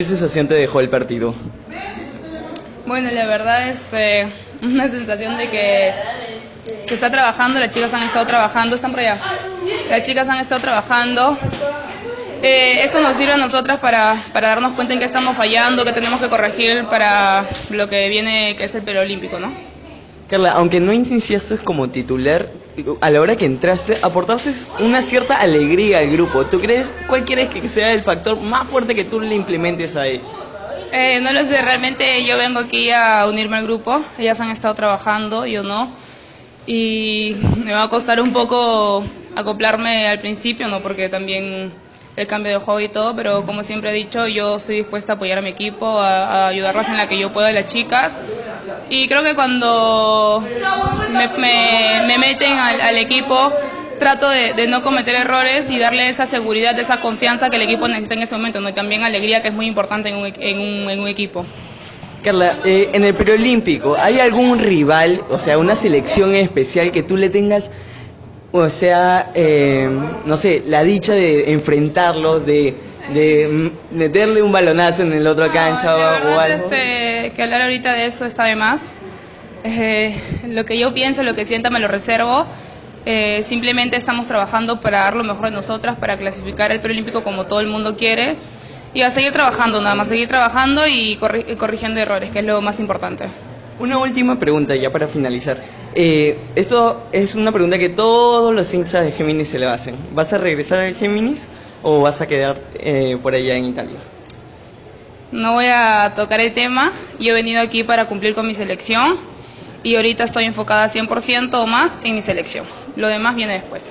¿Qué sensación te dejó el partido? Bueno, la verdad es eh, una sensación de que se está trabajando, las chicas han estado trabajando, están por allá. Las chicas han estado trabajando. Eh, eso nos sirve a nosotras para, para darnos cuenta en qué estamos fallando, que tenemos que corregir para lo que viene, que es el Olímpico, ¿no? Carla, aunque no iniciaste como titular, a la hora que entraste, aportaste una cierta alegría al grupo. ¿Tú crees, cuál quieres que sea el factor más fuerte que tú le implementes ahí? Eh, no lo sé, realmente yo vengo aquí a unirme al grupo. Ellas han estado trabajando, yo no. Y me va a costar un poco acoplarme al principio, ¿no? Porque también el cambio de juego y todo, pero como siempre he dicho, yo estoy dispuesta a apoyar a mi equipo, a, ayudarlas en la que yo pueda, las chicas. Y creo que cuando me, meten al, equipo, trato de, no cometer errores y darle esa seguridad, esa confianza que el equipo necesita en ese momento, ¿no? y también alegría, que es muy importante en un, en un, equipo. Carla, eh, en el preolímpico, ¿hay algún rival, o sea, una selección especial que tú le tengas o sea, eh, no sé, la dicha de enfrentarlo, de, de meterle un balonazo en el otro cancha o, algo. Este, que hablar ahorita de eso está de más. Eh, lo que yo pienso, lo que sienta me lo reservo. Eh, simplemente estamos trabajando para dar lo mejor de nosotras, para clasificar el preolímpico como todo el mundo quiere y a seguir trabajando nada más, seguir trabajando y corrigiendo errores, que es lo más importante. Una última pregunta ya para finalizar. Eh, esto es una pregunta que todos los hinchas de Géminis se le hacen. ¿Vas a regresar al Géminis o vas a quedar eh, por allá en Italia? No voy a tocar el tema. Yo he venido aquí para cumplir con mi selección y ahorita estoy enfocada 100% o más en mi selección. Lo demás viene después.